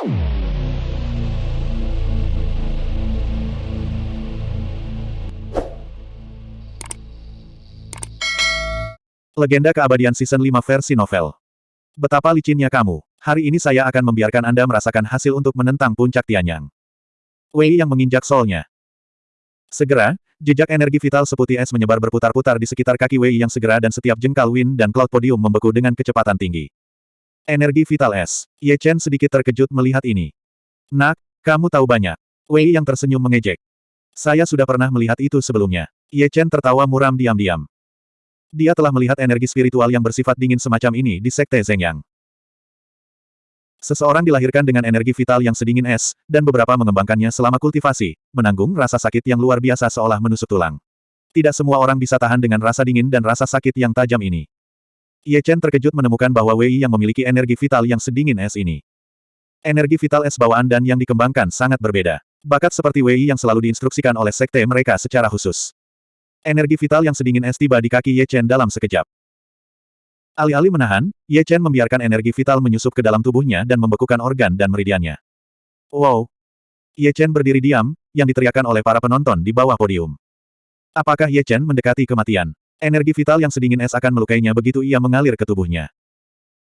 Legenda Keabadian Season 5 versi novel. Betapa licinnya kamu. Hari ini saya akan membiarkan Anda merasakan hasil untuk menentang puncak Tianyang. Wei yang menginjak solnya. Segera, jejak energi vital seputih es menyebar berputar-putar di sekitar kaki Wei yang segera dan setiap jengkal Win dan Cloud Podium membeku dengan kecepatan tinggi. Energi vital es. Ye Chen sedikit terkejut melihat ini. Nak, kamu tahu banyak. Wei yang tersenyum mengejek. Saya sudah pernah melihat itu sebelumnya. Ye Chen tertawa muram diam-diam. Dia telah melihat energi spiritual yang bersifat dingin semacam ini di Sekte Zhengyang. Seseorang dilahirkan dengan energi vital yang sedingin es, dan beberapa mengembangkannya selama kultivasi, menanggung rasa sakit yang luar biasa seolah menusuk tulang. Tidak semua orang bisa tahan dengan rasa dingin dan rasa sakit yang tajam ini. Ye Chen terkejut menemukan bahwa Wei yang memiliki energi vital yang sedingin es ini. Energi vital es bawaan dan yang dikembangkan sangat berbeda. Bakat seperti Wei yang selalu diinstruksikan oleh sekte mereka secara khusus. Energi vital yang sedingin es tiba di kaki Ye Chen dalam sekejap. Alih-alih menahan, Ye Chen membiarkan energi vital menyusup ke dalam tubuhnya dan membekukan organ dan meridiannya. Wow! Ye Chen berdiri diam, yang diteriakkan oleh para penonton di bawah podium. Apakah Ye Chen mendekati kematian? Energi vital yang sedingin es akan melukainya begitu ia mengalir ke tubuhnya.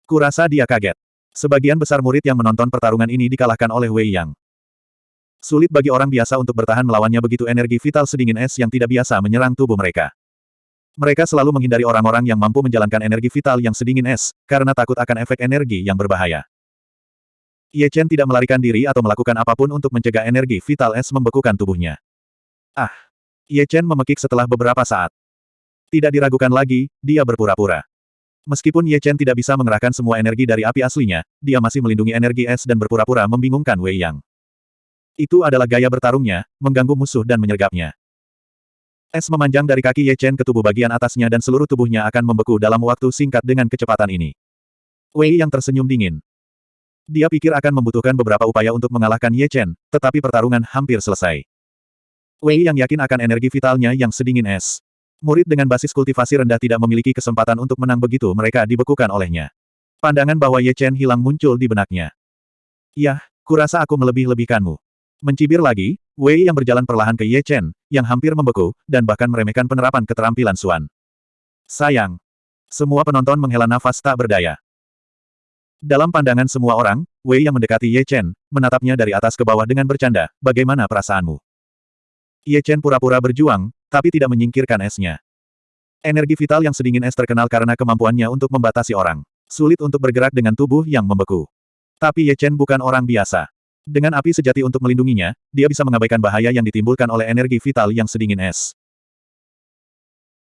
Kurasa dia kaget. Sebagian besar murid yang menonton pertarungan ini dikalahkan oleh Wei Yang. Sulit bagi orang biasa untuk bertahan melawannya begitu energi vital sedingin es yang tidak biasa menyerang tubuh mereka. Mereka selalu menghindari orang-orang yang mampu menjalankan energi vital yang sedingin es, karena takut akan efek energi yang berbahaya. Ye Chen tidak melarikan diri atau melakukan apa pun untuk mencegah energi vital es membekukan tubuhnya. Ah! Ye Chen memekik setelah beberapa saat. Tidak diragukan lagi, dia berpura-pura. Meskipun Ye Chen tidak bisa mengerahkan semua energi dari api aslinya, dia masih melindungi energi es dan berpura-pura membingungkan Wei Yang. Itu adalah gaya bertarungnya, mengganggu musuh dan menyergapnya. Es memanjang dari kaki Ye Chen ke tubuh bagian atasnya dan seluruh tubuhnya akan membeku dalam waktu singkat dengan kecepatan ini. Wei yang tersenyum dingin. Dia pikir akan membutuhkan beberapa upaya untuk mengalahkan Ye Chen, tetapi pertarungan hampir selesai. Wei yang yakin akan energi vitalnya yang sedingin es. Murid dengan basis kultivasi rendah tidak memiliki kesempatan untuk menang begitu mereka dibekukan olehnya. Pandangan bahwa Ye Chen hilang muncul di benaknya. Yah, kurasa aku melebih-lebihkanmu. Mencibir lagi, Wei yang berjalan perlahan ke Ye Chen, yang hampir membeku, dan bahkan meremehkan penerapan keterampilan Suan. Sayang. Semua penonton menghela nafas tak berdaya. Dalam pandangan semua orang, Wei yang mendekati Ye Chen, menatapnya dari atas ke bawah dengan bercanda, bagaimana perasaanmu? Ye Chen pura-pura berjuang, tapi tidak menyingkirkan esnya. Energi vital yang sedingin es terkenal karena kemampuannya untuk membatasi orang. Sulit untuk bergerak dengan tubuh yang membeku. Tapi Ye Chen bukan orang biasa. Dengan api sejati untuk melindunginya, dia bisa mengabaikan bahaya yang ditimbulkan oleh energi vital yang sedingin es.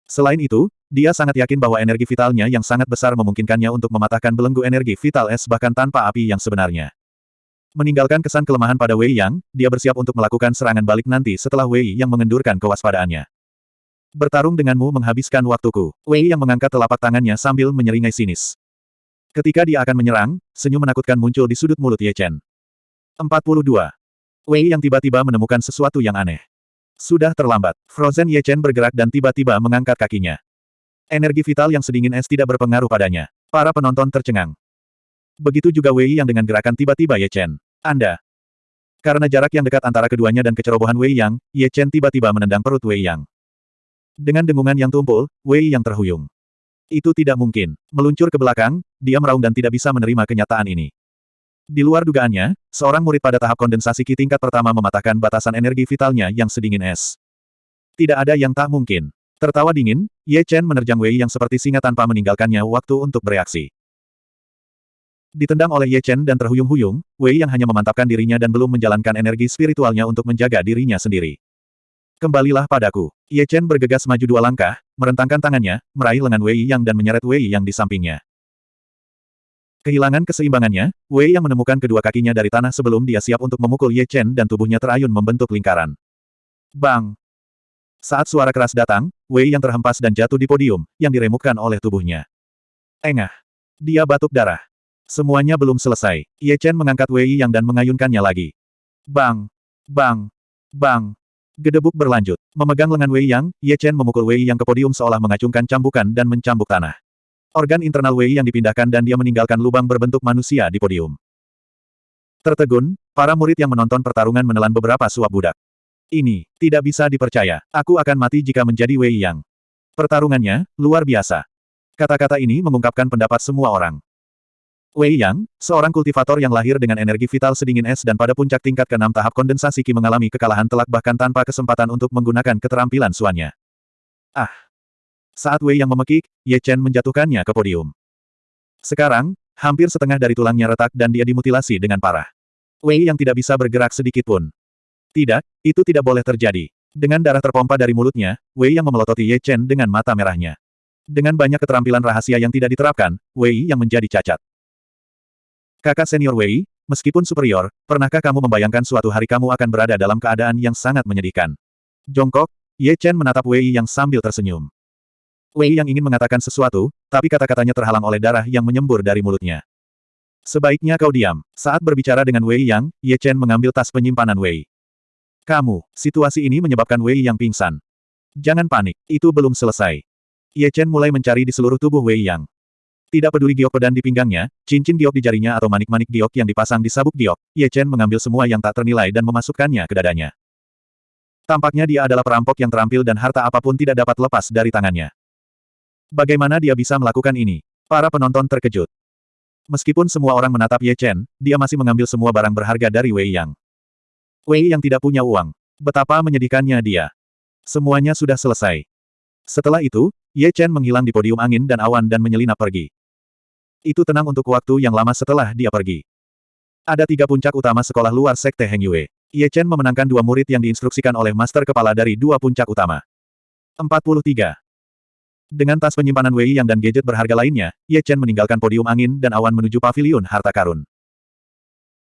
Selain itu, dia sangat yakin bahwa energi vitalnya yang sangat besar memungkinkannya untuk mematahkan belenggu energi vital es bahkan tanpa api yang sebenarnya. Meninggalkan kesan kelemahan pada Wei Yang, dia bersiap untuk melakukan serangan balik nanti setelah Wei Yang mengendurkan kewaspadaannya. Bertarung denganmu menghabiskan waktuku. Wei Yang mengangkat telapak tangannya sambil menyeringai sinis. Ketika dia akan menyerang, senyum menakutkan muncul di sudut mulut Ye Chen. 42. Wei yang tiba-tiba menemukan sesuatu yang aneh. Sudah terlambat. Frozen Ye Chen bergerak dan tiba-tiba mengangkat kakinya. Energi vital yang sedingin es tidak berpengaruh padanya. Para penonton tercengang. Begitu juga Wei yang dengan gerakan tiba-tiba Ye Chen. Anda. Karena jarak yang dekat antara keduanya dan kecerobohan Wei Yang, Ye Chen tiba-tiba menendang perut Wei Yang. Dengan dengungan yang tumpul, Wei Yang terhuyung. Itu tidak mungkin. Meluncur ke belakang, dia meraung dan tidak bisa menerima kenyataan ini. Di luar dugaannya, seorang murid pada tahap kondensasi Ki tingkat pertama mematahkan batasan energi vitalnya yang sedingin es. Tidak ada yang tak mungkin. Tertawa dingin, Ye Chen menerjang Wei yang seperti singa tanpa meninggalkannya waktu untuk bereaksi. Ditendang oleh Ye Chen dan terhuyung-huyung, Wei yang hanya memantapkan dirinya dan belum menjalankan energi spiritualnya untuk menjaga dirinya sendiri. Kembalilah padaku. Ye Chen bergegas maju dua langkah, merentangkan tangannya, meraih lengan Wei Yang dan menyeret Wei Yang di sampingnya. Kehilangan keseimbangannya, Wei yang menemukan kedua kakinya dari tanah sebelum dia siap untuk memukul Ye Chen dan tubuhnya terayun membentuk lingkaran. Bang! Saat suara keras datang, Wei yang terhempas dan jatuh di podium, yang diremukkan oleh tubuhnya. Engah! Dia batuk darah. Semuanya belum selesai. Ye Chen mengangkat Wei yang dan mengayunkannya lagi. Bang! Bang! Bang! Gedebuk berlanjut. Memegang lengan Wei Yang, Ye Chen memukul Wei Yang ke podium seolah mengacungkan cambukan dan mencambuk tanah. Organ internal Wei yang dipindahkan dan dia meninggalkan lubang berbentuk manusia di podium. Tertegun, para murid yang menonton pertarungan menelan beberapa suap budak. Ini, tidak bisa dipercaya. Aku akan mati jika menjadi Wei Yang. Pertarungannya, luar biasa. Kata-kata ini mengungkapkan pendapat semua orang. Wei Yang, seorang kultivator yang lahir dengan energi vital sedingin es dan pada puncak tingkat ke-6 tahap kondensasi Qi mengalami kekalahan telak bahkan tanpa kesempatan untuk menggunakan keterampilan suannya. Ah! Saat Wei Yang memekik, Ye Chen menjatuhkannya ke podium. Sekarang, hampir setengah dari tulangnya retak dan dia dimutilasi dengan parah. Wei Yang tidak bisa bergerak sedikit pun. Tidak, itu tidak boleh terjadi. Dengan darah terpompa dari mulutnya, Wei Yang memelototi Ye Chen dengan mata merahnya. Dengan banyak keterampilan rahasia yang tidak diterapkan, Wei Yang menjadi cacat. Kakak senior Wei, meskipun superior, pernahkah kamu membayangkan suatu hari kamu akan berada dalam keadaan yang sangat menyedihkan? Jongkok, Ye Chen menatap Wei yang sambil tersenyum. Wei yang ingin mengatakan sesuatu, tapi kata-katanya terhalang oleh darah yang menyembur dari mulutnya. Sebaiknya kau diam. Saat berbicara dengan Wei Yang, Ye Chen mengambil tas penyimpanan Wei. Kamu, situasi ini menyebabkan Wei Yang pingsan. Jangan panik, itu belum selesai. Ye Chen mulai mencari di seluruh tubuh Wei Yang. Tidak peduli giok pedang di pinggangnya, cincin giok di jarinya atau manik-manik giok yang dipasang di sabuk giok, Ye Chen mengambil semua yang tak ternilai dan memasukkannya ke dadanya. Tampaknya dia adalah perampok yang terampil dan harta apa pun tidak dapat lepas dari tangannya. Bagaimana dia bisa melakukan ini? Para penonton terkejut. Meskipun semua orang menatap Ye Chen, dia masih mengambil semua barang berharga dari Wei Yang. Wei Yang tidak punya uang. Betapa menyedihkannya dia. Semuanya sudah selesai. Setelah itu, Ye Chen menghilang di podium angin dan awan dan menyelinap pergi. Itu tenang untuk waktu yang lama setelah dia pergi. Ada tiga puncak utama sekolah luar Sekte Heng Yue. Ye Chen memenangkan dua murid yang diinstruksikan oleh master kepala dari dua puncak utama. 43. Dengan tas penyimpanan Wei Yang dan gadget berharga lainnya, Ye Chen meninggalkan podium angin dan awan menuju pavilion harta karun.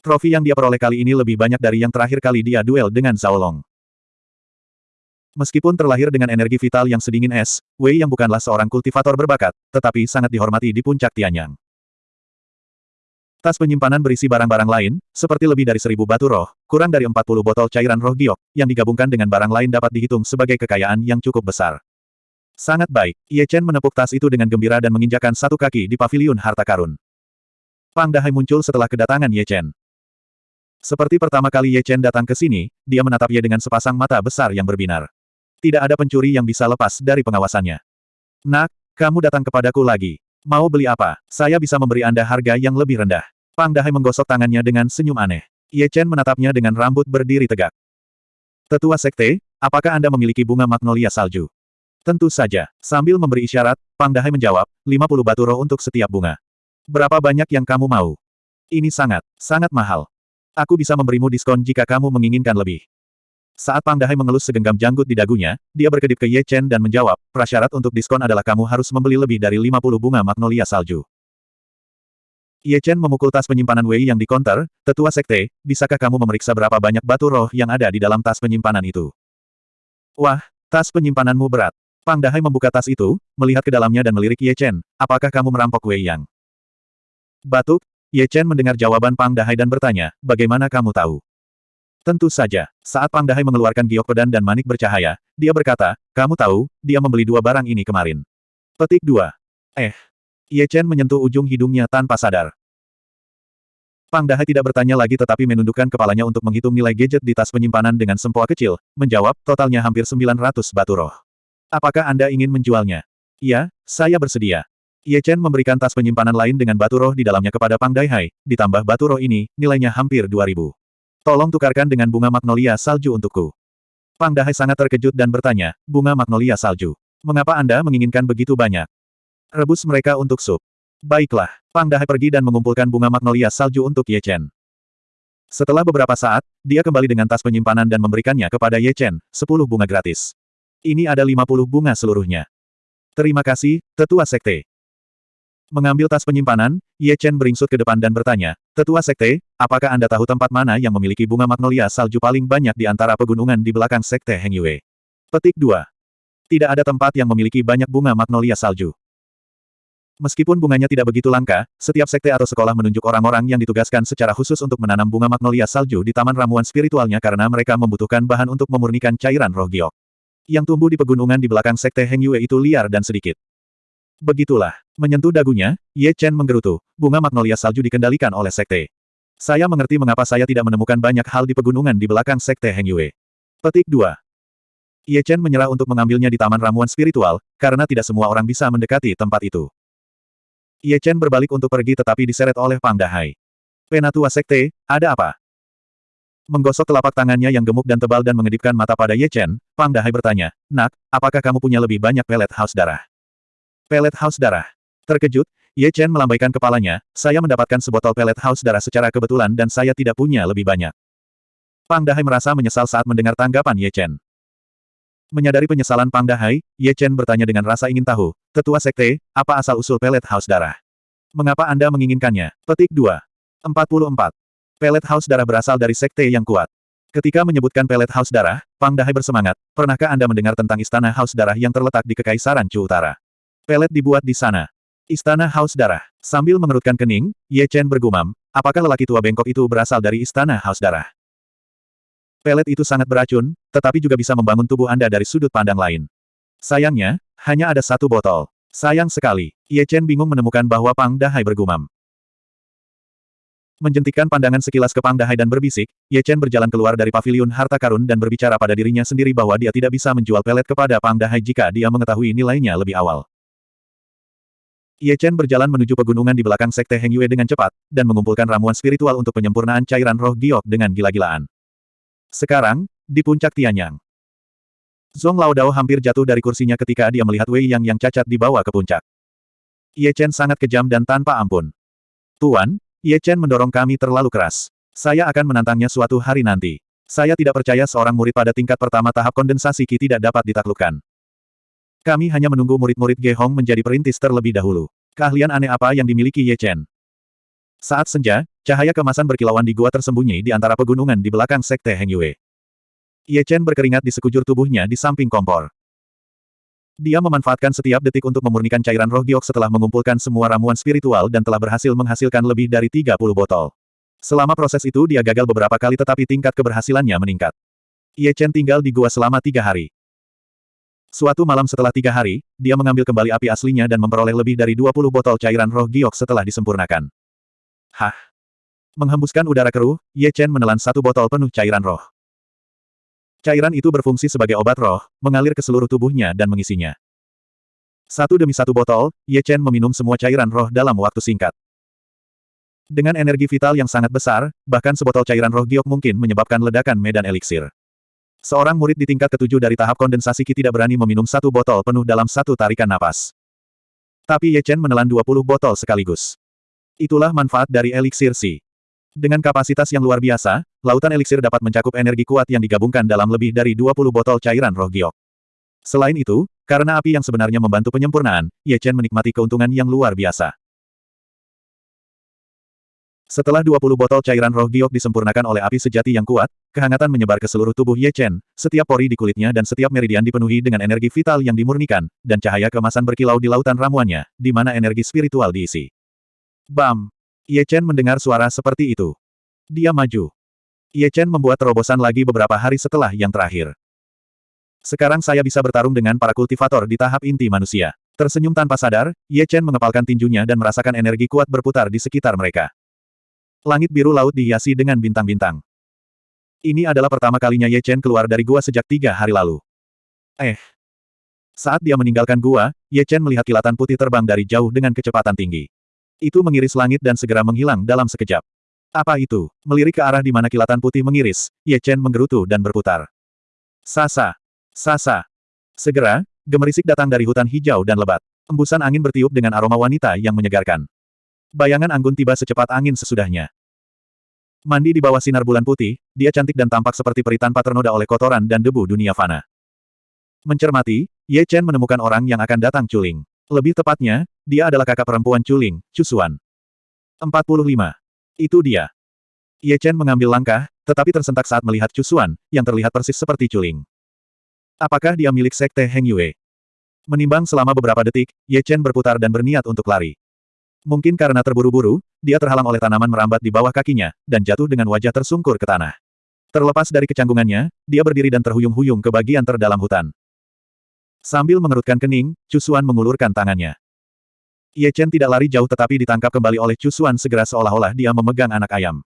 Trofi yang dia peroleh kali ini lebih banyak dari yang terakhir kali dia duel dengan Zhao Long. Meskipun terlahir dengan energi vital yang sedingin es, Wei Yang bukanlah seorang kultivator berbakat, tetapi sangat dihormati di puncak Tianyang. Tas penyimpanan berisi barang-barang lain, seperti lebih dari seribu batu roh, kurang dari 40 botol cairan roh giok, yang digabungkan dengan barang lain dapat dihitung sebagai kekayaan yang cukup besar. Sangat baik, Ye Chen menepuk tas itu dengan gembira dan menginjakan satu kaki di paviliun harta karun. Pang Dahai muncul setelah kedatangan Ye Chen. Seperti pertama kali Ye Chen datang ke sini, dia menatap Ye dengan sepasang mata besar yang berbinar. Tidak ada pencuri yang bisa lepas dari pengawasannya. Nak, kamu datang kepadaku lagi. Mau beli apa? Saya bisa memberi Anda harga yang lebih rendah. Pang Dahai menggosok tangannya dengan senyum aneh. Ye Chen menatapnya dengan rambut berdiri tegak. Tetua Sekte, apakah Anda memiliki bunga magnolia salju? Tentu saja. Sambil memberi isyarat, Pang Dahai menjawab, 50 batu roh untuk setiap bunga. Berapa banyak yang kamu mau? Ini sangat, sangat mahal. Aku bisa memberimu diskon jika kamu menginginkan lebih. Saat Pang Dahai mengelus segenggam janggut di dagunya, dia berkedip ke Ye Chen dan menjawab, prasyarat untuk diskon adalah kamu harus membeli lebih dari 50 bunga magnolia salju. Ye Chen memukul tas penyimpanan Wei yang di konter, tetua sekte, bisakah kamu memeriksa berapa banyak batu roh yang ada di dalam tas penyimpanan itu? Wah, tas penyimpananmu berat. Pang Dahai membuka tas itu, melihat ke dalamnya dan melirik Ye Chen, apakah kamu merampok Wei Yang? Batuk, Ye Chen mendengar jawaban Pang Dahai dan bertanya, bagaimana kamu tahu? Tentu saja, saat Pang Dahai mengeluarkan giok pedang dan manik bercahaya, dia berkata, kamu tahu, dia membeli dua barang ini kemarin. Petik 2. Eh. Ye Chen menyentuh ujung hidungnya tanpa sadar. Pang Dahai tidak bertanya lagi tetapi menundukkan kepalanya untuk menghitung nilai gadget di tas penyimpanan dengan sempoa kecil, menjawab, totalnya hampir 900 batu roh. Apakah Anda ingin menjualnya? Iya, saya bersedia. Ye Chen memberikan tas penyimpanan lain dengan batu roh di dalamnya kepada Pang Dahai, ditambah batu roh ini, nilainya hampir 2000. Tolong tukarkan dengan bunga magnolia salju untukku. Pang Dahai sangat terkejut dan bertanya, bunga magnolia salju. Mengapa Anda menginginkan begitu banyak? Rebus mereka untuk sup. Baiklah, Pang Dahai pergi dan mengumpulkan bunga magnolia salju untuk Ye Chen. Setelah beberapa saat, dia kembali dengan tas penyimpanan dan memberikannya kepada Ye Chen, 10 bunga gratis. Ini ada 50 bunga seluruhnya. Terima kasih, Tetua Sekte. Mengambil tas penyimpanan, Ye Chen beringsut ke depan dan bertanya, Tetua Sekte, apakah Anda tahu tempat mana yang memiliki bunga magnolia salju paling banyak di antara pegunungan di belakang Sekte Heng Yue? Petik 2. Tidak ada tempat yang memiliki banyak bunga magnolia salju. Meskipun bunganya tidak begitu langka, setiap sekte atau sekolah menunjuk orang-orang yang ditugaskan secara khusus untuk menanam bunga magnolia salju di taman ramuan spiritualnya karena mereka membutuhkan bahan untuk memurnikan cairan roh giok. Yang tumbuh di pegunungan di belakang sekte Heng Yue itu liar dan sedikit. Begitulah. Menyentuh dagunya, Ye Chen menggerutu. Bunga magnolia salju dikendalikan oleh sekte. Saya mengerti mengapa saya tidak menemukan banyak hal di pegunungan di belakang Sekte Heng Yue. Petik 2. Ye Chen menyerah untuk mengambilnya di Taman Ramuan Spiritual, karena tidak semua orang bisa mendekati tempat itu. Ye Chen berbalik untuk pergi tetapi diseret oleh Pang Dahai. Penatua Sekte, ada apa? Menggosok telapak tangannya yang gemuk dan tebal dan mengedipkan mata pada Ye Chen, Pang Dahai bertanya, Nak, apakah kamu punya lebih banyak pelet haus darah? Pelet haus darah. Terkejut, Ye Chen melambaikan kepalanya, saya mendapatkan sebotol pelet haus darah secara kebetulan dan saya tidak punya lebih banyak. Pang Dahai merasa menyesal saat mendengar tanggapan Ye Chen. Menyadari penyesalan Pang Dahai, Ye Chen bertanya dengan rasa ingin tahu, Tetua Sekte, apa asal-usul pelet haus darah? Mengapa Anda menginginkannya? Petik 2. 44. Pelet haus darah berasal dari sekte yang kuat. Ketika menyebutkan pelet haus darah, Pang Dahai bersemangat, pernahkah Anda mendengar tentang istana haus darah yang terletak di Kekaisaran Chu Utara? Pelet dibuat di sana. Istana haus darah. Sambil mengerutkan kening, Ye Chen bergumam, apakah lelaki tua bengkok itu berasal dari istana haus darah? Pelet itu sangat beracun, tetapi juga bisa membangun tubuh Anda dari sudut pandang lain. Sayangnya, hanya ada satu botol. Sayang sekali. Ye Chen bingung menemukan bahwa Pang Dahai bergumam. Menjentikkan pandangan sekilas ke Pang Dahai dan berbisik, Ye Chen berjalan keluar dari paviliun harta karun dan berbicara pada dirinya sendiri bahwa dia tidak bisa menjual pelet kepada Pang Dahai jika dia mengetahui nilainya lebih awal. Ye Chen berjalan menuju pegunungan di belakang Sekte Heng Yue dengan cepat, dan mengumpulkan ramuan spiritual untuk penyempurnaan cairan roh giok dengan gila-gilaan. Sekarang, di puncak Tianyang. Zong Lao Dao hampir jatuh dari kursinya ketika dia melihat Wei Yang yang cacat dibawa ke puncak. Ye Chen sangat kejam dan tanpa ampun. Tuan, Ye Chen mendorong kami terlalu keras. Saya akan menantangnya suatu hari nanti. Saya tidak percaya seorang murid pada tingkat pertama tahap kondensasi Qi tidak dapat ditaklukkan. Kami hanya menunggu murid-murid Ge Hong menjadi perintis terlebih dahulu. Keahlian aneh apa yang dimiliki Ye Chen? Saat senja, cahaya kemasan berkilauan di gua tersembunyi di antara pegunungan di belakang Sekte Heng Yue. Ye Chen berkeringat di sekujur tubuhnya di samping kompor. Dia memanfaatkan setiap detik untuk memurnikan cairan roh giok setelah mengumpulkan semua ramuan spiritual dan telah berhasil menghasilkan lebih dari 30 botol. Selama proses itu dia gagal beberapa kali tetapi tingkat keberhasilannya meningkat. Ye Chen tinggal di gua selama tiga hari. Suatu malam setelah tiga hari, dia mengambil kembali api aslinya dan memperoleh lebih dari 20 botol cairan roh giok setelah disempurnakan. Hah? Menghembuskan udara keruh, Ye Chen menelan satu botol penuh cairan roh. Cairan itu berfungsi sebagai obat roh, mengalir ke seluruh tubuhnya dan mengisinya. Satu demi satu botol, Ye Chen meminum semua cairan roh dalam waktu singkat. Dengan energi vital yang sangat besar, bahkan sebotol cairan roh giok mungkin menyebabkan ledakan medan eliksir. Seorang murid di tingkat ketujuh dari tahap kondensasi Qi tidak berani meminum satu botol penuh dalam satu tarikan napas. Tapi Ye Chen menelan 20 botol sekaligus. Itulah manfaat dari eliksir Si. Dengan kapasitas yang luar biasa, lautan eliksir dapat mencakup energi kuat yang digabungkan dalam lebih dari 20 botol cairan roh giok. Selain itu, karena api yang sebenarnya membantu penyempurnaan, Ye Chen menikmati keuntungan yang luar biasa. Setelah 20 botol cairan roh giok disempurnakan oleh api sejati yang kuat, kehangatan menyebar ke seluruh tubuh Ye Chen, setiap pori di kulitnya dan setiap meridian dipenuhi dengan energi vital yang dimurnikan, dan cahaya kemasan berkilau di lautan ramuannya, di mana energi spiritual diisi. Bam! Ye Chen mendengar suara seperti itu. Dia maju. Ye Chen membuat terobosan lagi beberapa hari setelah yang terakhir. Sekarang saya bisa bertarung dengan para kultivator di tahap inti manusia. Tersenyum tanpa sadar, Ye Chen mengepalkan tinjunya dan merasakan energi kuat berputar di sekitar mereka. Langit biru laut dihiasi dengan bintang-bintang. Ini adalah pertama kalinya Ye Chen keluar dari gua sejak tiga hari lalu. Eh. Saat dia meninggalkan gua, Ye Chen melihat kilatan putih terbang dari jauh dengan kecepatan tinggi. Itu mengiris langit dan segera menghilang dalam sekejap. Apa itu? Melirik ke arah di mana kilatan putih mengiris, Ye Chen menggerutu dan berputar. Sasa! Sasa! Segera, gemerisik datang dari hutan hijau dan lebat. Embusan angin bertiup dengan aroma wanita yang menyegarkan. Bayangan anggun tiba secepat angin sesudahnya. Mandi di bawah sinar bulan putih, dia cantik dan tampak seperti peri tanpa ternoda oleh kotoran dan debu dunia fana. Mencermati, Ye Chen menemukan orang yang akan datang culing. Lebih tepatnya, dia adalah kakak perempuan Chuling, Cusuan. 45. Itu dia. Ye Chen mengambil langkah, tetapi tersentak saat melihat Cusuan, yang terlihat persis seperti Chuling. Apakah dia milik Sekte Heng Yue? Menimbang selama beberapa detik, Ye Chen berputar dan berniat untuk lari. Mungkin karena terburu-buru, dia terhalang oleh tanaman merambat di bawah kakinya, dan jatuh dengan wajah tersungkur ke tanah. Terlepas dari kecanggungannya, dia berdiri dan terhuyung-huyung ke bagian terdalam hutan. Sambil mengerutkan kening, Cusuan mengulurkan tangannya. Ye Chen tidak lari jauh tetapi ditangkap kembali oleh Cusuan segera seolah-olah dia memegang anak ayam.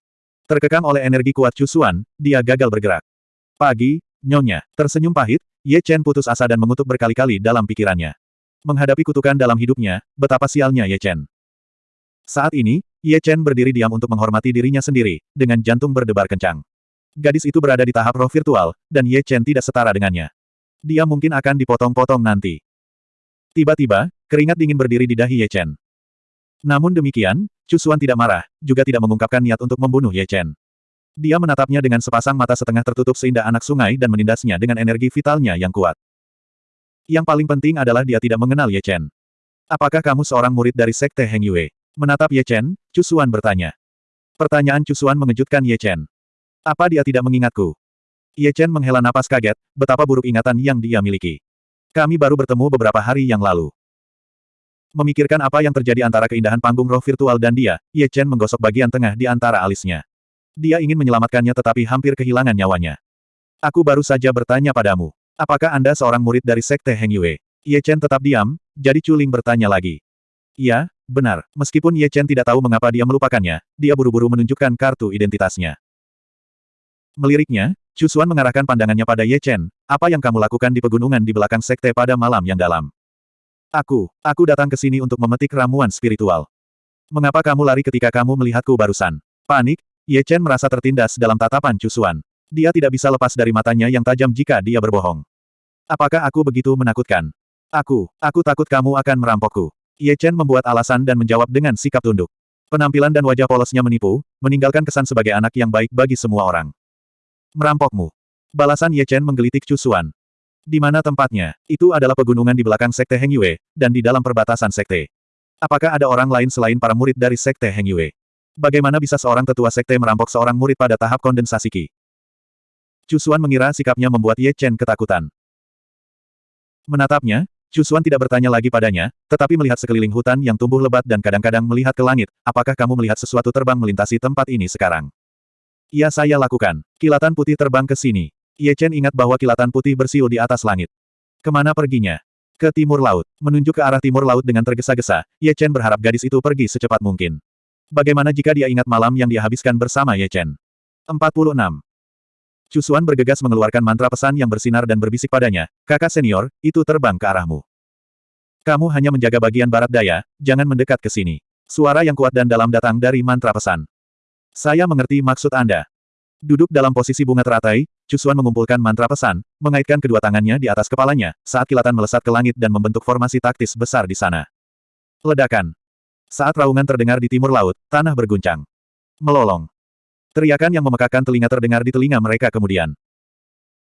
Terkekang oleh energi kuat Cusuan, dia gagal bergerak. Pagi, Nyonya, tersenyum pahit, Ye Chen putus asa dan mengutuk berkali-kali dalam pikirannya. Menghadapi kutukan dalam hidupnya, betapa sialnya Ye Chen. Saat ini, Ye Chen berdiri diam untuk menghormati dirinya sendiri, dengan jantung berdebar kencang. Gadis itu berada di tahap roh virtual, dan Ye Chen tidak setara dengannya. Dia mungkin akan dipotong-potong nanti. Tiba-tiba, keringat dingin berdiri di dahi Ye Chen. Namun demikian, Cusuan tidak marah, juga tidak mengungkapkan niat untuk membunuh Ye Chen. Dia menatapnya dengan sepasang mata setengah tertutup seindah anak sungai dan menindasnya dengan energi vitalnya yang kuat. Yang paling penting adalah dia tidak mengenal Ye Chen. Apakah kamu seorang murid dari Sekte Heng Yue? Menatap Ye Chen, Cusuan bertanya. Pertanyaan Cusuan mengejutkan Ye Chen. Apa dia tidak mengingatku? Ye Chen menghela napas kaget, betapa buruk ingatan yang dia miliki. Kami baru bertemu beberapa hari yang lalu. Memikirkan apa yang terjadi antara keindahan panggung roh virtual dan dia, Ye Chen menggosok bagian tengah di antara alisnya. Dia ingin menyelamatkannya tetapi hampir kehilangan nyawanya. Aku baru saja bertanya padamu. Apakah Anda seorang murid dari Sekte Heng Yue? Ye Chen tetap diam, jadi Chuling bertanya lagi. Iya, benar. Meskipun Ye Chen tidak tahu mengapa dia melupakannya, dia buru-buru menunjukkan kartu identitasnya. Meliriknya, Chu Xuan mengarahkan pandangannya pada Ye Chen, apa yang kamu lakukan di pegunungan di belakang sekte pada malam yang dalam? Aku, aku datang ke sini untuk memetik ramuan spiritual. Mengapa kamu lari ketika kamu melihatku barusan? Panik, Ye Chen merasa tertindas dalam tatapan Cusuan. Dia tidak bisa lepas dari matanya yang tajam jika dia berbohong. Apakah aku begitu menakutkan? Aku, aku takut kamu akan merampokku. Ye Chen membuat alasan dan menjawab dengan sikap tunduk. Penampilan dan wajah polosnya menipu, meninggalkan kesan sebagai anak yang baik bagi semua orang. Merampokmu. Balasan Ye Chen menggelitik Cusuan. Di mana tempatnya? Itu adalah pegunungan di belakang Sekte Heng Yue, dan di dalam perbatasan Sekte. Apakah ada orang lain selain para murid dari Sekte Heng Yue? Bagaimana bisa seorang tetua sekte merampok seorang murid pada tahap kondensasi Qi? Cusuan mengira sikapnya membuat Ye Chen ketakutan. Menatapnya, Cusuan tidak bertanya lagi padanya, tetapi melihat sekeliling hutan yang tumbuh lebat dan kadang-kadang melihat ke langit, apakah kamu melihat sesuatu terbang melintasi tempat ini sekarang? Iya saya lakukan. Kilatan putih terbang ke sini. Ye Chen ingat bahwa kilatan putih bersiul di atas langit. Ke mana perginya? Ke timur laut. Menunjuk ke arah timur laut dengan tergesa-gesa, Ye Chen berharap gadis itu pergi secepat mungkin. Bagaimana jika dia ingat malam yang dia habiskan bersama Ye Chen? 46. Cusuan bergegas mengeluarkan mantra pesan yang bersinar dan berbisik padanya, kakak senior, itu terbang ke arahmu. Kamu hanya menjaga bagian barat daya, jangan mendekat ke sini. Suara yang kuat dan dalam datang dari mantra pesan. Saya mengerti maksud Anda. Duduk dalam posisi bunga teratai, Cusuan mengumpulkan mantra pesan, mengaitkan kedua tangannya di atas kepalanya, saat kilatan melesat ke langit dan membentuk formasi taktis besar di sana. Ledakan. Saat raungan terdengar di timur laut, tanah berguncang. Melolong. Teriakan yang memekakan telinga terdengar di telinga mereka kemudian.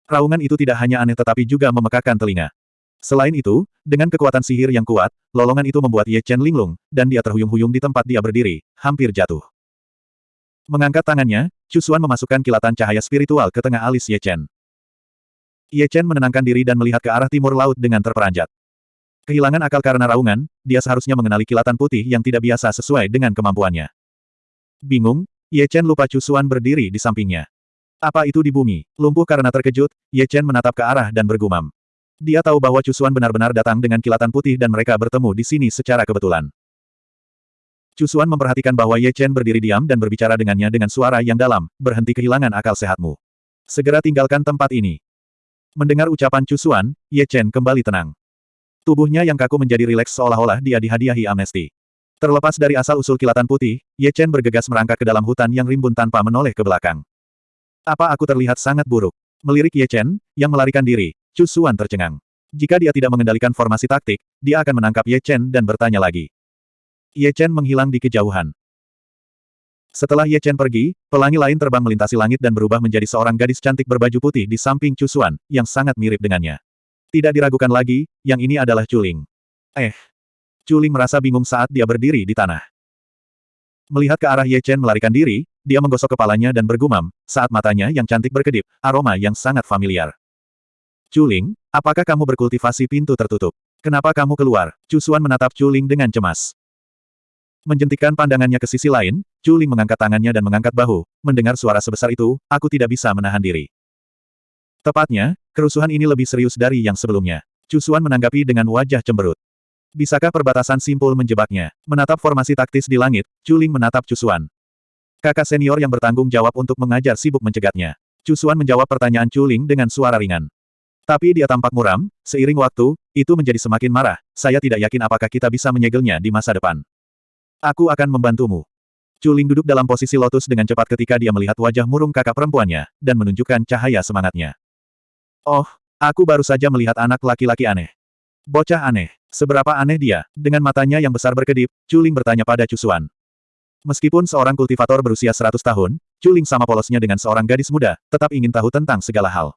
Raungan itu tidak hanya aneh tetapi juga memekakan telinga. Selain itu, dengan kekuatan sihir yang kuat, lolongan itu membuat Ye Chen linglung, dan dia terhuyung-huyung di tempat dia berdiri, hampir jatuh. Mengangkat tangannya, Cusuan memasukkan kilatan cahaya spiritual ke tengah alis Ye Chen. Ye Chen menenangkan diri dan melihat ke arah timur laut dengan terperanjat. Kehilangan akal karena raungan, dia seharusnya mengenali kilatan putih yang tidak biasa sesuai dengan kemampuannya. Bingung, Ye Chen lupa Cusuan berdiri di sampingnya. Apa itu di bumi? Lumpuh karena terkejut, Ye Chen menatap ke arah dan bergumam. Dia tahu bahwa Cusuan benar-benar datang dengan kilatan putih dan mereka bertemu di sini secara kebetulan. Cusuan memperhatikan bahwa Ye Chen berdiri diam dan berbicara dengannya dengan suara yang dalam, berhenti kehilangan akal sehatmu. Segera tinggalkan tempat ini. Mendengar ucapan Cusuan, Ye Chen kembali tenang. Tubuhnya yang kaku menjadi rileks seolah-olah dia dihadiahi amnesti. Terlepas dari asal-usul kilatan putih, Ye Chen bergegas merangkak ke dalam hutan yang rimbun tanpa menoleh ke belakang. Apa aku terlihat sangat buruk? Melirik Ye Chen, yang melarikan diri, Chu Xuan tercengang. Jika dia tidak mengendalikan formasi taktik, dia akan menangkap Ye Chen dan bertanya lagi. Ye Chen menghilang di kejauhan. Setelah Ye Chen pergi, pelangi lain terbang melintasi langit dan berubah menjadi seorang gadis cantik berbaju putih di samping Chu Xuan, yang sangat mirip dengannya. Tidak diragukan lagi, yang ini adalah Culing. Eh. Culing merasa bingung saat dia berdiri di tanah. Melihat ke arah Ye Chen melarikan diri, dia menggosok kepalanya dan bergumam, saat matanya yang cantik berkedip, aroma yang sangat familiar. Culing, apakah kamu berkultivasi pintu tertutup? Kenapa kamu keluar? Cusuan menatap Culing dengan cemas. Menjentikkan pandangannya ke sisi lain, Culing mengangkat tangannya dan mengangkat bahu. Mendengar suara sebesar itu, aku tidak bisa menahan diri. Tepatnya, kerusuhan ini lebih serius dari yang sebelumnya. Cusuan menanggapi dengan wajah cemberut. Bisakah perbatasan simpul menjebaknya? Menatap formasi taktis di langit, Culing menatap Cusuan. Kakak senior yang bertanggung jawab untuk mengajar sibuk mencegatnya. Cusuan menjawab pertanyaan Chuling dengan suara ringan. Tapi dia tampak muram, seiring waktu, itu menjadi semakin marah, saya tidak yakin apakah kita bisa menyegelnya di masa depan. Aku akan membantumu. Chuling duduk dalam posisi lotus dengan cepat ketika dia melihat wajah murung kakak perempuannya, dan menunjukkan cahaya semangatnya. Oh, aku baru saja melihat anak laki-laki aneh. Bocah aneh. Seberapa aneh dia? Dengan matanya yang besar berkedip, Chuling bertanya pada Cusuan. Meskipun seorang kultivator berusia 100 tahun, Chuling sama polosnya dengan seorang gadis muda, tetap ingin tahu tentang segala hal.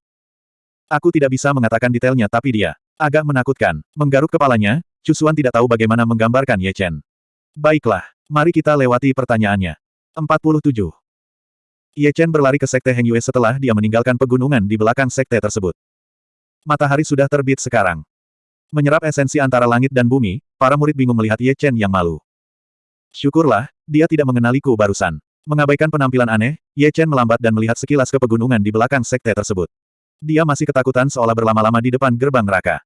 Aku tidak bisa mengatakan detailnya tapi dia agak menakutkan. Menggaruk kepalanya, Cusuan tidak tahu bagaimana menggambarkan Ye Chen. Baiklah, mari kita lewati pertanyaannya. 47. Ye Chen berlari ke Sekte Heng Yue setelah dia meninggalkan pegunungan di belakang sekte tersebut. Matahari sudah terbit sekarang. Menyerap esensi antara langit dan bumi, para murid bingung melihat Ye Chen yang malu. Syukurlah, dia tidak mengenaliku barusan. Mengabaikan penampilan aneh, Ye Chen melambat dan melihat sekilas ke pegunungan di belakang sekte tersebut. Dia masih ketakutan seolah berlama-lama di depan gerbang neraka.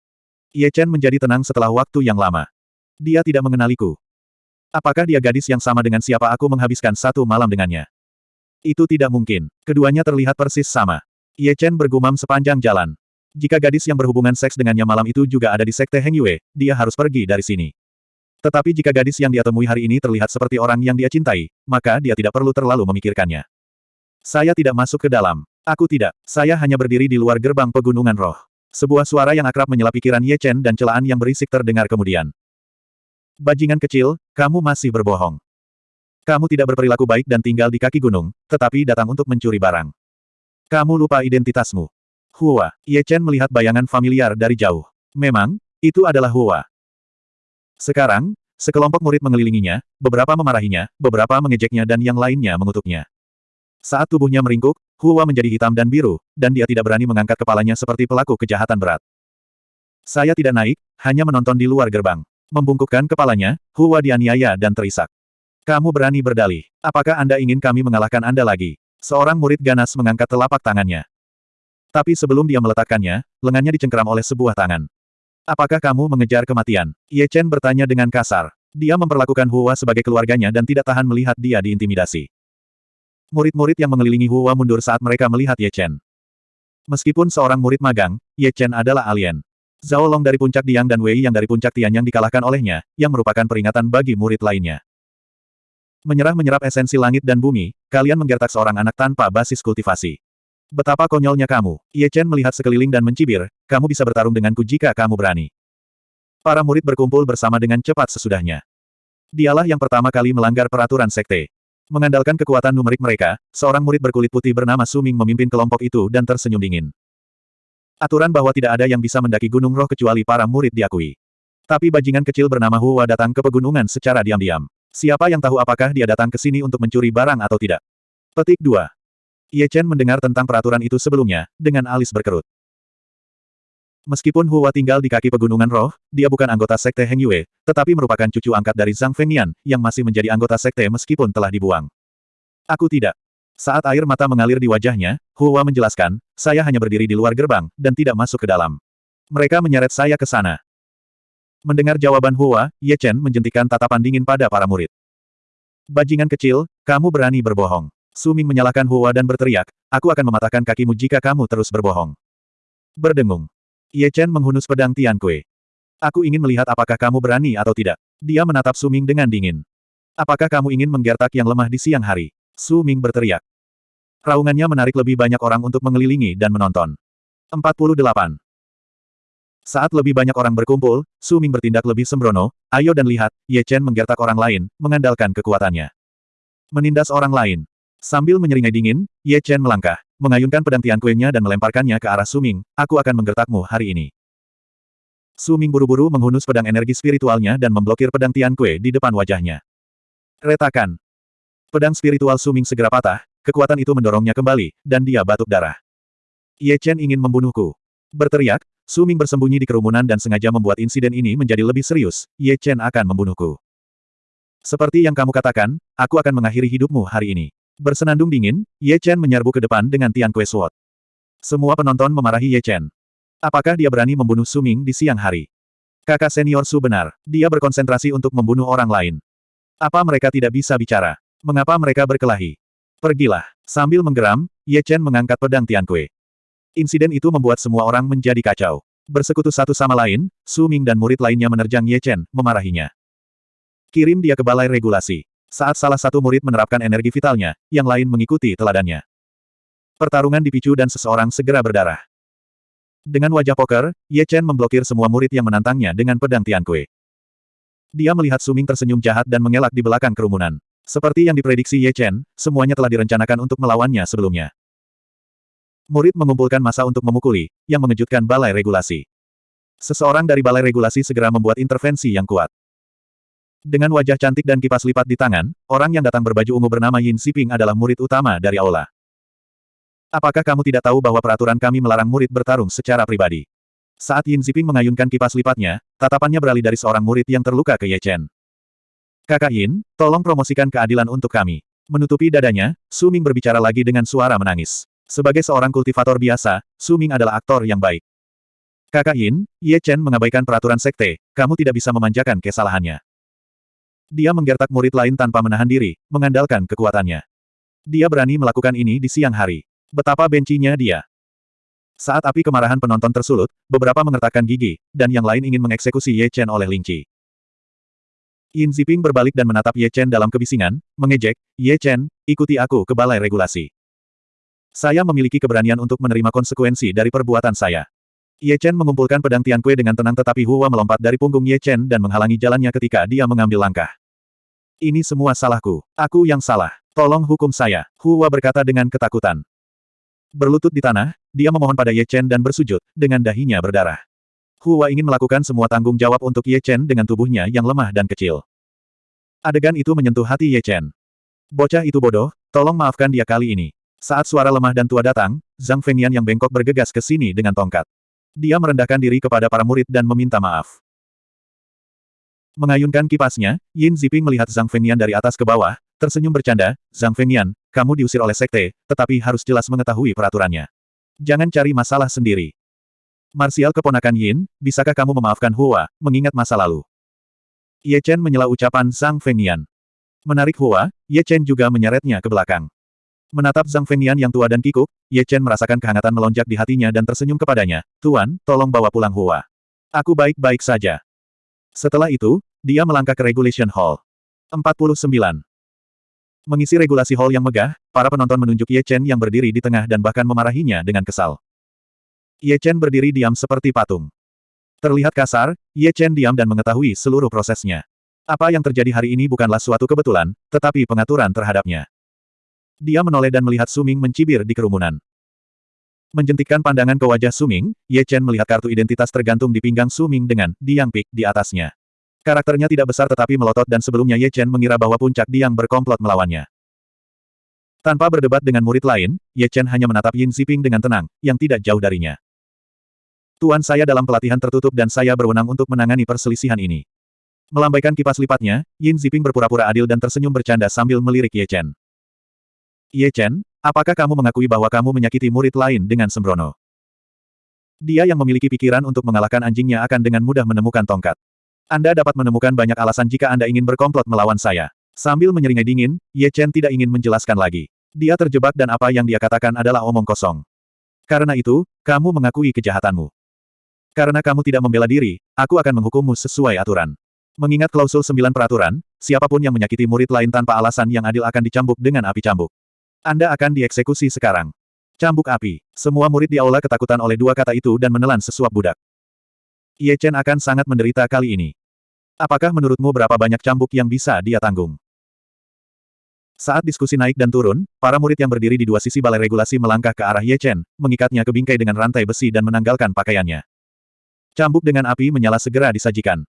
Ye Chen menjadi tenang setelah waktu yang lama. Dia tidak mengenaliku. Apakah dia gadis yang sama dengan siapa aku menghabiskan satu malam dengannya? Itu tidak mungkin. Keduanya terlihat persis sama. Ye Chen bergumam sepanjang jalan. Jika gadis yang berhubungan seks dengannya malam itu juga ada di Sekte Heng Yue, dia harus pergi dari sini. Tetapi jika gadis yang dia temui hari ini terlihat seperti orang yang dia cintai, maka dia tidak perlu terlalu memikirkannya. Saya tidak masuk ke dalam. Aku tidak. Saya hanya berdiri di luar gerbang pegunungan roh. Sebuah suara yang akrab menyela pikiran Ye Chen dan celaan yang berisik terdengar kemudian. Bajingan kecil, kamu masih berbohong. Kamu tidak berperilaku baik dan tinggal di kaki gunung, tetapi datang untuk mencuri barang. Kamu lupa identitasmu. Hua. Ye Chen melihat bayangan familiar dari jauh. Memang, itu adalah Hua. Sekarang, sekelompok murid mengelilinginya, beberapa memarahinya, beberapa mengejeknya dan yang lainnya mengutuknya. Saat tubuhnya meringkuk, Hua menjadi hitam dan biru, dan dia tidak berani mengangkat kepalanya seperti pelaku kejahatan berat. Saya tidak naik, hanya menonton di luar gerbang. Membungkukkan kepalanya, Hua dianiaya dan terisak. Kamu berani berdalih. Apakah Anda ingin kami mengalahkan Anda lagi? Seorang murid ganas mengangkat telapak tangannya. Tapi sebelum dia meletakkannya, lengannya dicengkeram oleh sebuah tangan. Apakah kamu mengejar kematian? Ye Chen bertanya dengan kasar. Dia memperlakukan Hua sebagai keluarganya dan tidak tahan melihat dia diintimidasi. Murid-murid yang mengelilingi Hua mundur saat mereka melihat Ye Chen. Meskipun seorang murid magang, Ye Chen adalah alien. Zhao Long dari puncak Diang dan Wei yang dari puncak Tian yang dikalahkan olehnya, yang merupakan peringatan bagi murid lainnya. Menyerah-menyerap esensi langit dan bumi, kalian menggertak seorang anak tanpa basis kultivasi. Betapa konyolnya kamu. Ye Chen melihat sekeliling dan mencibir, kamu bisa bertarung denganku jika kamu berani. Para murid berkumpul bersama dengan cepat sesudahnya. Dialah yang pertama kali melanggar peraturan sekte. Mengandalkan kekuatan numerik mereka, seorang murid berkulit putih bernama Suming memimpin kelompok itu dan tersenyum dingin. Aturan bahwa tidak ada yang bisa mendaki gunung roh kecuali para murid diakui. Tapi bajingan kecil bernama Hua datang ke pegunungan secara diam-diam. Siapa yang tahu apakah dia datang ke sini untuk mencuri barang atau tidak? Petik 2. Ye Chen mendengar tentang peraturan itu sebelumnya, dengan alis berkerut. Meskipun Hua tinggal di kaki pegunungan roh, dia bukan anggota sekte Heng Yue, tetapi merupakan cucu angkat dari Zhang Fengnian, yang masih menjadi anggota sekte meskipun telah dibuang. Aku tidak. Saat air mata mengalir di wajahnya, Hua menjelaskan, saya hanya berdiri di luar gerbang, dan tidak masuk ke dalam. Mereka menyeret saya ke sana. Mendengar jawaban Hua, Ye Chen menjentikan tatapan dingin pada para murid. Bajingan kecil, kamu berani berbohong. Suming menyalahkan Hua dan berteriak, aku akan mematahkan kakimu jika kamu terus berbohong. Berdengung. Ye Chen menghunus pedang Tian Kue. Aku ingin melihat apakah kamu berani atau tidak. Dia menatap Suming dengan dingin. Apakah kamu ingin menggertak yang lemah di siang hari? Suming berteriak. Raungannya menarik lebih banyak orang untuk mengelilingi dan menonton. 48. Saat lebih banyak orang berkumpul, Suming bertindak lebih sembrono, ayo dan lihat, Ye Chen menggertak orang lain, mengandalkan kekuatannya. Menindas orang lain. Sambil menyeringai dingin, Ye Chen melangkah, mengayunkan pedang Tian Kuei-nya dan melemparkannya ke arah Suming, aku akan menggertakmu hari ini. Suming buru-buru menghunus pedang energi spiritualnya dan memblokir pedang Tian Kue di depan wajahnya. Retakan. Pedang spiritual Suming segera patah, kekuatan itu mendorongnya kembali, dan dia batuk darah. Ye Chen ingin membunuhku. Berteriak, Suming bersembunyi di kerumunan dan sengaja membuat insiden ini menjadi lebih serius, Ye Chen akan membunuhku. Seperti yang kamu katakan, aku akan mengakhiri hidupmu hari ini. Bersenandung dingin, Ye Chen menyerbu ke depan dengan Tian Kue Sword. Semua penonton memarahi Ye Chen. Apakah dia berani membunuh Su Ming di siang hari? Kakak senior Su benar, dia berkonsentrasi untuk membunuh orang lain. Apa mereka tidak bisa bicara? Mengapa mereka berkelahi? Pergilah. Sambil menggeram, Ye Chen mengangkat pedang Tiankui. Insiden itu membuat semua orang menjadi kacau. Bersekutu satu sama lain, Su Ming dan murid lainnya menerjang Ye Chen, memarahinya. Kirim dia ke balai regulasi. Saat salah satu murid menerapkan energi vitalnya, yang lain mengikuti teladannya. Pertarungan dipicu dan seseorang segera berdarah. Dengan wajah poker, Ye Chen memblokir semua murid yang menantangnya dengan pedang Tiankui. Dia melihat Suming tersenyum jahat dan mengelak di belakang kerumunan. Seperti yang diprediksi Ye Chen, semuanya telah direncanakan untuk melawannya sebelumnya. Murid mengumpulkan masa untuk memukuli, yang mengejutkan balai regulasi. Seseorang dari balai regulasi segera membuat intervensi yang kuat. Dengan wajah cantik dan kipas lipat di tangan, orang yang datang berbaju ungu bernama Yin Siping adalah murid utama dari aula. Apakah kamu tidak tahu bahwa peraturan kami melarang murid bertarung secara pribadi? Saat Yin Ziping mengayunkan kipas lipatnya, tatapannya beralih dari seorang murid yang terluka ke Ye Chen. Kakak Yin, tolong promosikan keadilan untuk kami. Menutupi dadanya, Su Ming berbicara lagi dengan suara menangis. Sebagai seorang kultivator biasa, Su Ming adalah aktor yang baik. Kakak Yin, Ye Chen mengabaikan peraturan sekte, kamu tidak bisa memanjakan kesalahannya. Dia menggertak murid lain tanpa menahan diri, mengandalkan kekuatannya. Dia berani melakukan ini di siang hari. Betapa bencinya dia. Saat api kemarahan penonton tersulut, beberapa mengertakkan gigi, dan yang lain ingin mengeksekusi Ye Chen oleh Lingqi. Yin Ziping berbalik dan menatap Ye Chen dalam kebisingan, mengejek, Ye Chen, ikuti aku ke balai regulasi. Saya memiliki keberanian untuk menerima konsekuensi dari perbuatan saya. Ye Chen mengumpulkan pedang Tian Kue dengan tenang tetapi Hua melompat dari punggung Ye Chen dan menghalangi jalannya ketika dia mengambil langkah. Ini semua salahku. Aku yang salah. Tolong hukum saya. Hua berkata dengan ketakutan. Berlutut di tanah, dia memohon pada Ye Chen dan bersujud, dengan dahinya berdarah. Hua ingin melakukan semua tanggung jawab untuk Ye Chen dengan tubuhnya yang lemah dan kecil. Adegan itu menyentuh hati Ye Chen. Bocah itu bodoh, tolong maafkan dia kali ini. Saat suara lemah dan tua datang, Zhang Fengyan yang bengkok bergegas ke sini dengan tongkat. Dia merendahkan diri kepada para murid dan meminta maaf. Mengayunkan kipasnya, Yin Ziping melihat Zhang Fengyan dari atas ke bawah, tersenyum bercanda, Zhang Fengyan, kamu diusir oleh sekte, tetapi harus jelas mengetahui peraturannya. Jangan cari masalah sendiri. Marsial keponakan Yin, bisakah kamu memaafkan Hua, mengingat masa lalu? Ye Chen menyela ucapan Zhang Fengyan. Menarik Hua, Ye Chen juga menyeretnya ke belakang. Menatap Zhang Fengyan yang tua dan kikuk, Ye Chen merasakan kehangatan melonjak di hatinya dan tersenyum kepadanya, Tuan, tolong bawa pulang Hua. Aku baik-baik saja. Setelah itu, dia melangkah ke Regulation Hall. 49. Mengisi regulasi hall yang megah, para penonton menunjuk Ye Chen yang berdiri di tengah dan bahkan memarahinya dengan kesal. Ye Chen berdiri diam seperti patung. Terlihat kasar, Ye Chen diam dan mengetahui seluruh prosesnya. Apa yang terjadi hari ini bukanlah suatu kebetulan, tetapi pengaturan terhadapnya. Dia menoleh dan melihat Suming mencibir di kerumunan. Menjentikkan pandangan ke wajah Suming, Ye Chen melihat kartu identitas tergantung di pinggang Suming dengan Diang Pik di atasnya. Karakternya tidak besar tetapi melotot dan sebelumnya Ye Chen mengira bahwa puncak Diang berkomplot melawannya. Tanpa berdebat dengan murid lain, Ye Chen hanya menatap Yin Ziping dengan tenang, yang tidak jauh darinya. Tuan saya dalam pelatihan tertutup dan saya berwenang untuk menangani perselisihan ini. Melambaikan kipas lipatnya, Yin Ziping berpura-pura adil dan tersenyum bercanda sambil melirik Ye Chen. Ye Chen, apakah kamu mengakui bahwa kamu menyakiti murid lain dengan sembrono? Dia yang memiliki pikiran untuk mengalahkan anjingnya akan dengan mudah menemukan tongkat. Anda dapat menemukan banyak alasan jika Anda ingin berkomplot melawan saya. Sambil menyeringai dingin, Ye Chen tidak ingin menjelaskan lagi. Dia terjebak dan apa yang dia katakan adalah omong kosong. Karena itu, kamu mengakui kejahatanmu. Karena kamu tidak membela diri, aku akan menghukummu sesuai aturan. Mengingat klausul sembilan peraturan, siapa pun yang menyakiti murid lain tanpa alasan yang adil akan dicambuk dengan api cambuk. Anda akan dieksekusi sekarang. Cambuk api. Semua murid di aula ketakutan oleh dua kata itu dan menelan sesuap budak. Ye Chen akan sangat menderita kali ini. Apakah menurutmu berapa banyak cambuk yang bisa dia tanggung? Saat diskusi naik dan turun, para murid yang berdiri di dua sisi balai regulasi melangkah ke arah Ye Chen, mengikatnya ke bingkai dengan rantai besi dan menanggalkan pakaiannya. Cambuk dengan api menyala segera disajikan.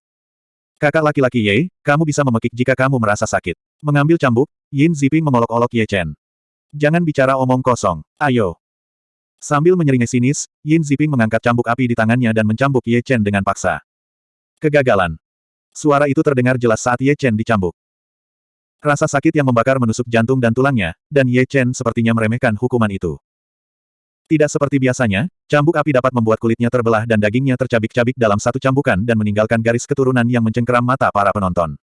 Kakak laki-laki Ye, kamu bisa memekik jika kamu merasa sakit. Mengambil cambuk, Yin Ziping mengolok-olok Ye Chen. Jangan bicara omong kosong. Ayo. Sambil menyeringai sinis, Yin Ziping mengangkat cambuk api di tangannya dan mencambuk Ye Chen dengan paksa. Kegagalan. Suara itu terdengar jelas saat Ye Chen dicambuk. Rasa sakit yang membakar menusuk jantung dan tulangnya, dan Ye Chen sepertinya meremehkan hukuman itu. Tidak seperti biasanya, cambuk api dapat membuat kulitnya terbelah dan dagingnya tercabik-cabik dalam satu cambukan dan meninggalkan garis keturunan yang mencengkeram mata para penonton.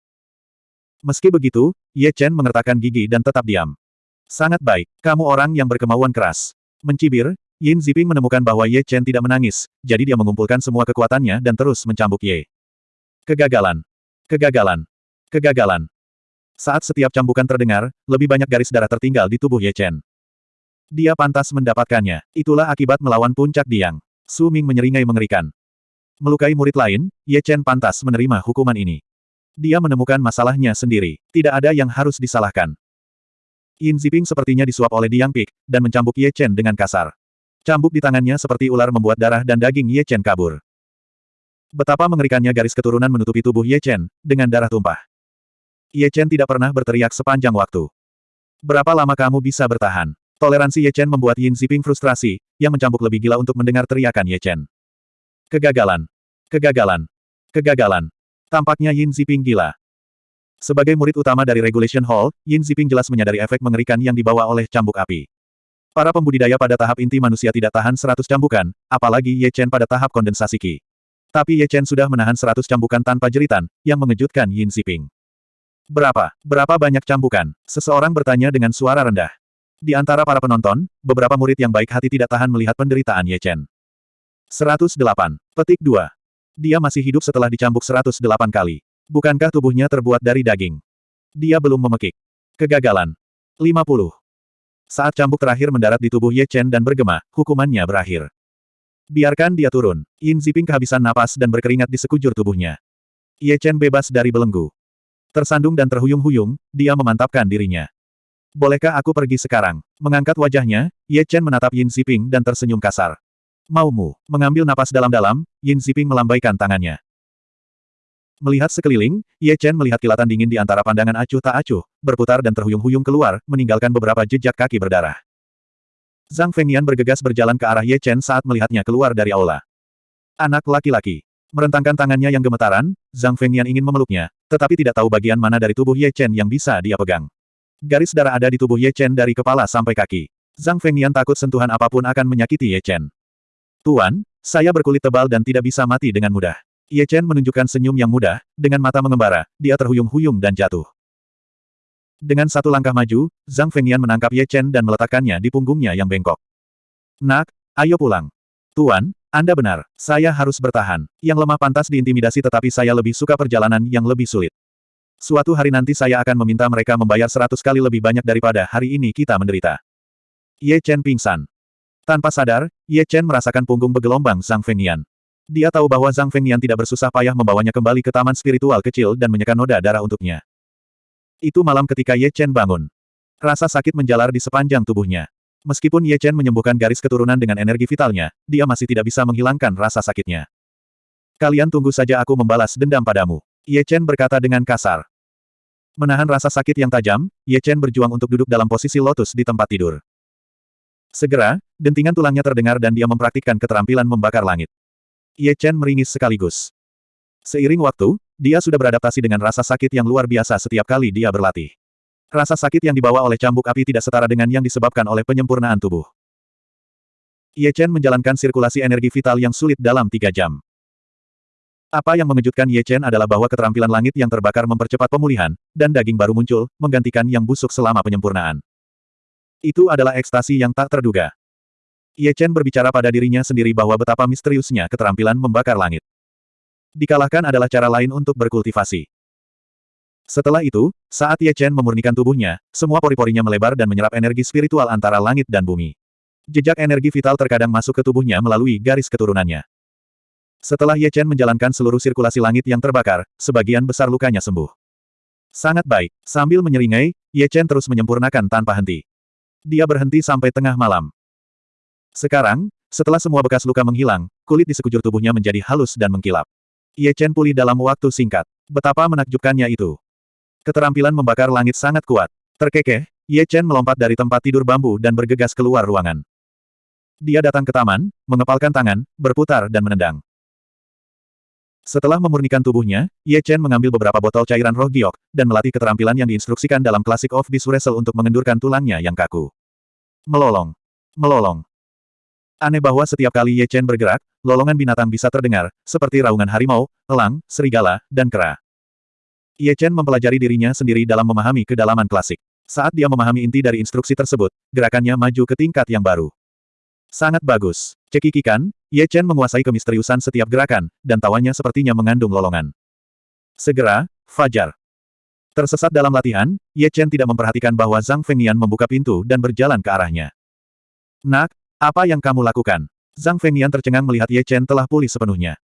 Meski begitu, Ye Chen mengertakkan gigi dan tetap diam. Sangat baik, kamu orang yang berkemauan keras. Mencibir, Yin Ziping menemukan bahwa Ye Chen tidak menangis, jadi dia mengumpulkan semua kekuatannya dan terus mencambuk Ye. Kegagalan. Kegagalan. Kegagalan. Saat setiap cambukan terdengar, lebih banyak garis darah tertinggal di tubuh Ye Chen. Dia pantas mendapatkannya. Itulah akibat melawan puncak Diang. Su Ming menyeringai mengerikan. Melukai murid lain, Ye Chen pantas menerima hukuman ini. Dia menemukan masalahnya sendiri. Tidak ada yang harus disalahkan. Yin Ziping sepertinya disuap oleh Diang Pik, dan mencambuk Ye Chen dengan kasar. Cambuk di tangannya seperti ular membuat darah dan daging Ye Chen kabur. Betapa mengerikannya garis keturunan menutupi tubuh Ye Chen, dengan darah tumpah. Ye Chen tidak pernah berteriak sepanjang waktu. Berapa lama kamu bisa bertahan? Toleransi Ye Chen membuat Yin Ziping frustrasi, yang mencambuk lebih gila untuk mendengar teriakan Ye Chen. Kegagalan. Kegagalan. Kegagalan. Tampaknya Yin Ziping gila. Sebagai murid utama dari Regulation Hall, Yin Ziping jelas menyadari efek mengerikan yang dibawa oleh cambuk api. Para pembudidaya pada tahap inti manusia tidak tahan 100 cambukan, apalagi Ye Chen pada tahap kondensasi Qi. Tapi Ye Chen sudah menahan 100 cambukan tanpa jeritan, yang mengejutkan Yin Xiping. Berapa? Berapa banyak cambukan? Seseorang bertanya dengan suara rendah. Di antara para penonton, beberapa murid yang baik hati tidak tahan melihat penderitaan Ye Chen. 108. Petik 2. Dia masih hidup setelah dicambuk 108 kali. Bukankah tubuhnya terbuat dari daging? Dia belum memekik. Kegagalan. 50. Saat cambuk terakhir mendarat di tubuh Ye Chen dan bergema, hukumannya berakhir. Biarkan dia turun. Yin Ziping kehabisan napas dan berkeringat di sekujur tubuhnya. Ye Chen bebas dari belenggu. Tersandung dan terhuyung-huyung, dia memantapkan dirinya. Bolehkah aku pergi sekarang? Mengangkat wajahnya, Ye Chen menatap Yin Ziping dan tersenyum kasar. Maumu, mengambil napas dalam-dalam, Yin Ziping melambaikan tangannya. Melihat sekeliling, Ye Chen melihat kilatan dingin di antara pandangan acuh tak acuh, berputar dan terhuyung-huyung keluar, meninggalkan beberapa jejak kaki berdarah. Zhang Fengnian bergegas berjalan ke arah Ye Chen saat melihatnya keluar dari aula. Anak laki-laki. Merentangkan tangannya yang gemetaran, Zhang Fengnian ingin memeluknya, tetapi tidak tahu bagian mana dari tubuh Ye Chen yang bisa dia pegang. Garis darah ada di tubuh Ye Chen dari kepala sampai kaki. Zhang Fengnian takut sentuhan apa pun akan menyakiti Ye Chen. Tuan, saya berkulit tebal dan tidak bisa mati dengan mudah. Ye Chen menunjukkan senyum yang mudah, dengan mata mengembara, dia terhuyung-huyung dan jatuh. Dengan satu langkah maju, Zhang Fengnian menangkap Ye Chen dan meletakkannya di punggungnya yang bengkok. Nak, ayo pulang. Tuan, Anda benar, saya harus bertahan. Yang lemah pantas diintimidasi tetapi saya lebih suka perjalanan yang lebih sulit. Suatu hari nanti saya akan meminta mereka membayar seratus kali lebih banyak daripada hari ini kita menderita. Ye Chen pingsan. Tanpa sadar, Ye Chen merasakan punggung bergelombang Zhang Fengnian. Dia tahu bahwa Zhang Fengnian tidak bersusah payah membawanya kembali ke taman spiritual kecil dan menyekan noda darah untuknya. Itu malam ketika Ye Chen bangun. Rasa sakit menjalar di sepanjang tubuhnya. Meskipun Ye Chen menyembuhkan garis keturunan dengan energi vitalnya, dia masih tidak bisa menghilangkan rasa sakitnya. Kalian tunggu saja aku membalas dendam padamu. Ye Chen berkata dengan kasar. Menahan rasa sakit yang tajam, Ye Chen berjuang untuk duduk dalam posisi lotus di tempat tidur. Segera, dentingan tulangnya terdengar dan dia mempraktikkan keterampilan membakar langit. Ye Chen meringis sekaligus. Seiring waktu, dia sudah beradaptasi dengan rasa sakit yang luar biasa setiap kali dia berlatih. Rasa sakit yang dibawa oleh cambuk api tidak setara dengan yang disebabkan oleh penyempurnaan tubuh. Ye Chen menjalankan sirkulasi energi vital yang sulit dalam tiga jam. Apa yang mengejutkan Ye Chen adalah bahwa keterampilan langit yang terbakar mempercepat pemulihan, dan daging baru muncul, menggantikan yang busuk selama penyempurnaan. Itu adalah ekstasi yang tak terduga. Ye Chen berbicara pada dirinya sendiri bahwa betapa misteriusnya keterampilan membakar langit. Dikalahkan adalah cara lain untuk berkultivasi. Setelah itu, saat Ye Chen memurnikan tubuhnya, semua pori-porinya melebar dan menyerap energi spiritual antara langit dan bumi. Jejak energi vital terkadang masuk ke tubuhnya melalui garis keturunannya. Setelah Ye Chen menjalankan seluruh sirkulasi langit yang terbakar, sebagian besar lukanya sembuh. Sangat baik. Sambil menyeringai, Ye Chen terus menyempurnakan tanpa henti. Dia berhenti sampai tengah malam. Sekarang, setelah semua bekas luka menghilang, kulit di sekujur tubuhnya menjadi halus dan mengkilap. Ye Chen pulih dalam waktu singkat. Betapa menakjubkannya itu. Keterampilan membakar langit sangat kuat. Terkekeh, Ye Chen melompat dari tempat tidur bambu dan bergegas keluar ruangan. Dia datang ke taman, mengepalkan tangan, berputar dan menendang. Setelah memurnikan tubuhnya, Ye Chen mengambil beberapa botol cairan roh giok, dan melatih keterampilan yang diinstruksikan dalam Classic of Beast untuk mengendurkan tulangnya yang kaku. Melolong. Melolong. Aneh bahwa setiap kali Ye Chen bergerak, lolongan binatang bisa terdengar, seperti raungan harimau, elang, serigala, dan kera. Ye Chen mempelajari dirinya sendiri dalam memahami kedalaman klasik. Saat dia memahami inti dari instruksi tersebut, gerakannya maju ke tingkat yang baru. Sangat bagus. Cekikikan, Ye Chen menguasai kemisteriusan setiap gerakan, dan tawannya sepertinya mengandung lolongan. Segera, Fajar. Tersesat dalam latihan, Ye Chen tidak memperhatikan bahwa Zhang Fengnian membuka pintu dan berjalan ke arahnya. Nak, apa yang kamu lakukan? Zhang Fengnian tercengang melihat Ye Chen telah pulih sepenuhnya.